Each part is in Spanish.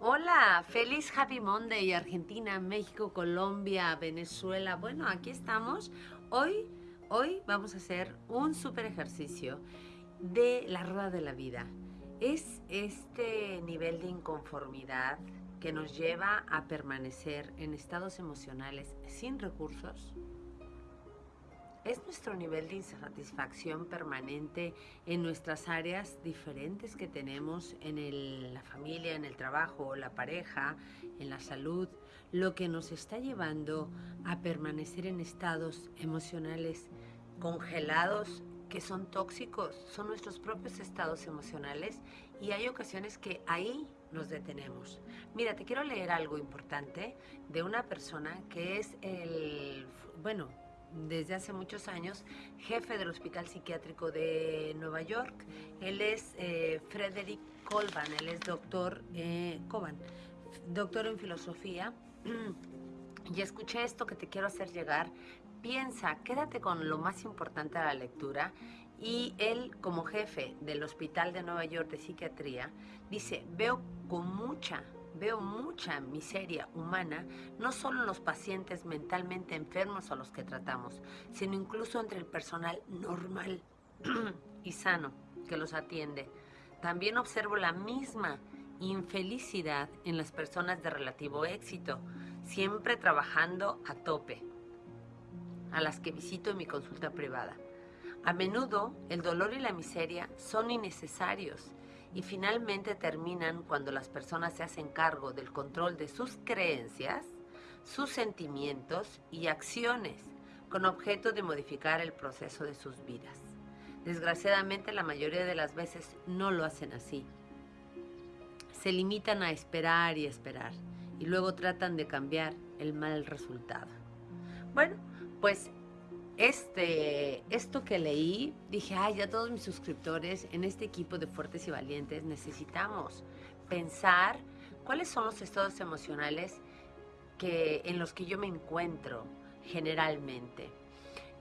Hola, feliz Happy Monday, Argentina, México, Colombia, Venezuela. Bueno, aquí estamos. Hoy, hoy vamos a hacer un super ejercicio de la rueda de la vida. Es este nivel de inconformidad que nos lleva a permanecer en estados emocionales sin recursos, es nuestro nivel de insatisfacción permanente en nuestras áreas diferentes que tenemos en la familia, en el trabajo, la pareja, en la salud, lo que nos está llevando a permanecer en estados emocionales congelados que son tóxicos, son nuestros propios estados emocionales y hay ocasiones que ahí nos detenemos. Mira, te quiero leer algo importante de una persona que es el, bueno, desde hace muchos años, jefe del Hospital Psiquiátrico de Nueva York. Él es eh, Frederick Colban, él es doctor eh, doctor en filosofía. y escuché esto que te quiero hacer llegar. Piensa, quédate con lo más importante de la lectura. Y él, como jefe del Hospital de Nueva York de Psiquiatría, dice, veo con mucha veo mucha miseria humana, no solo en los pacientes mentalmente enfermos a los que tratamos, sino incluso entre el personal normal y sano que los atiende. También observo la misma infelicidad en las personas de relativo éxito, siempre trabajando a tope, a las que visito en mi consulta privada. A menudo el dolor y la miseria son innecesarios y finalmente terminan cuando las personas se hacen cargo del control de sus creencias, sus sentimientos y acciones con objeto de modificar el proceso de sus vidas. Desgraciadamente la mayoría de las veces no lo hacen así. Se limitan a esperar y esperar y luego tratan de cambiar el mal resultado. Bueno, pues este, esto que leí, dije, ay, ya todos mis suscriptores en este equipo de Fuertes y Valientes necesitamos pensar cuáles son los estados emocionales que, en los que yo me encuentro generalmente.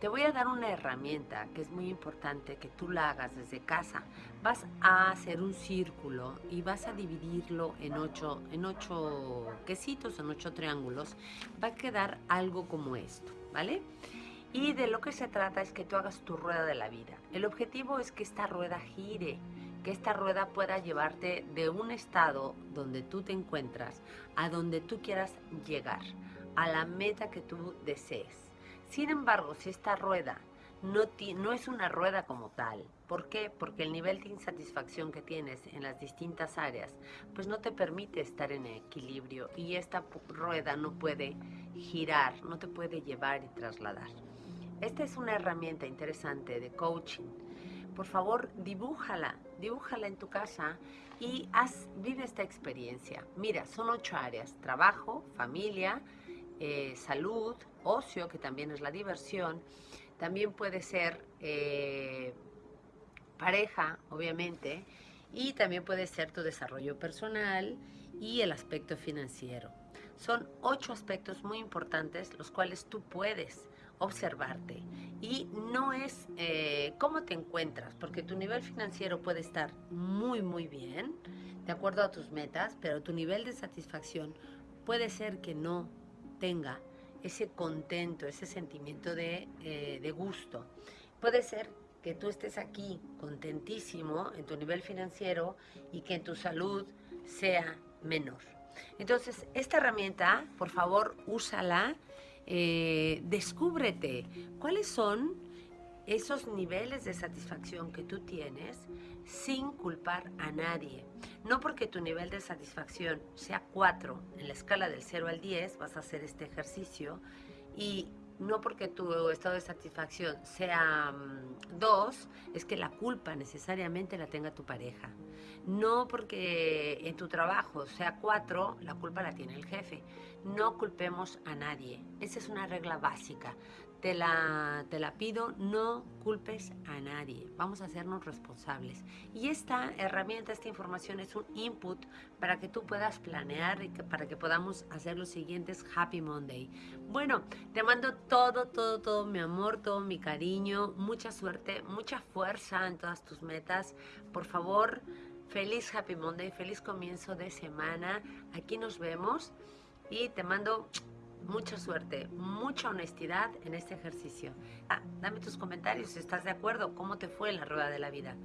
Te voy a dar una herramienta que es muy importante que tú la hagas desde casa. Vas a hacer un círculo y vas a dividirlo en ocho, en ocho quesitos, en ocho triángulos. Va a quedar algo como esto, ¿vale? Y de lo que se trata es que tú hagas tu rueda de la vida. El objetivo es que esta rueda gire, que esta rueda pueda llevarte de un estado donde tú te encuentras a donde tú quieras llegar, a la meta que tú desees. Sin embargo, si esta rueda no, es una rueda como tal, ¿por qué? Porque el nivel de insatisfacción que tienes en las distintas áreas, pues no te permite estar en equilibrio y esta rueda no puede girar, no te puede llevar y trasladar. Esta es una herramienta interesante de coaching. Por favor, dibújala, dibújala en tu casa y haz, vive esta experiencia. Mira, son ocho áreas, trabajo, familia, eh, salud, ocio, que también es la diversión, también puede ser eh, pareja, obviamente, y también puede ser tu desarrollo personal y el aspecto financiero. Son ocho aspectos muy importantes los cuales tú puedes observarte. Y no es eh, cómo te encuentras, porque tu nivel financiero puede estar muy, muy bien, de acuerdo a tus metas, pero tu nivel de satisfacción puede ser que no tenga ese contento, ese sentimiento de, eh, de gusto. Puede ser que tú estés aquí contentísimo en tu nivel financiero y que en tu salud sea menor. Entonces, esta herramienta, por favor, úsala eh, descúbrete cuáles son esos niveles de satisfacción que tú tienes sin culpar a nadie. No porque tu nivel de satisfacción sea 4 en la escala del 0 al 10, vas a hacer este ejercicio y no porque tu estado de satisfacción sea 2, mm, es que la culpa necesariamente la tenga tu pareja. No porque en tu trabajo sea 4, la culpa la tiene el jefe. No culpemos a nadie. Esa es una regla básica. Te la, te la pido, no culpes a nadie. Vamos a hacernos responsables. Y esta herramienta, esta información es un input para que tú puedas planear y que, para que podamos hacer los siguientes Happy Monday. Bueno, te mando todo, todo, todo mi amor, todo mi cariño, mucha suerte, mucha fuerza en todas tus metas. Por favor, Feliz Happy Monday, feliz comienzo de semana. Aquí nos vemos y te mando mucha suerte, mucha honestidad en este ejercicio. Ah, dame tus comentarios si estás de acuerdo, cómo te fue la rueda de la vida.